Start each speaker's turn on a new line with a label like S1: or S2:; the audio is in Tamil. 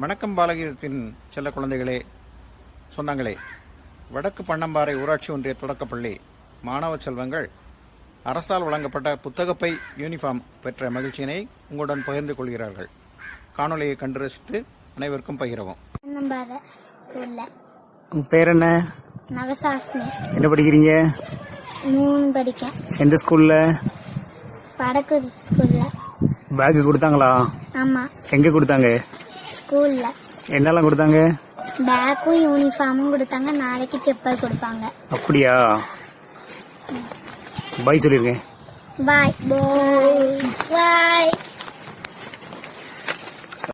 S1: வணக்கம் பாலகீதத்தின் செல்ல குழந்தைகளே சொந்தங்களே. வடக்கு பண்ணம்பாறை ஊராட்சி ஒன்றிய தொடக்கப்பள்ளி மாணவ செல்வங்கள் அரசால் வழங்கப்பட்ட புத்தகப்பை யூனிஃபார்ம் பெற்ற மகிழ்ச்சியினை உங்களுடன் பகிர்ந்து கொள்கிறார்கள். காணொளியை கண்டு ரசித்து அனைவருக்கும் பகிரவும்.
S2: பேர் என்ன? என்ன படிக்கிறீங்க? எந்த ஸ்கூல்ல?
S3: வடக்கு ஸ்கூல்ல.
S2: பேக் கொடுத்தாங்களா?
S3: ஆமா.
S2: எங்க கொடுத்தாங்க?
S3: ஸ்கூல்ல.
S2: என்னெல்லாம் கொடுத்தாங்க?
S3: பேக்கும் யூனிஃபார்மும் கொடுத்தாங்க. நாளைக்கு செப்பல் கொடுப்பாங்க.
S2: அப்படியா? பாய் சொல்லிருக்கேன்
S3: பாய் பாய்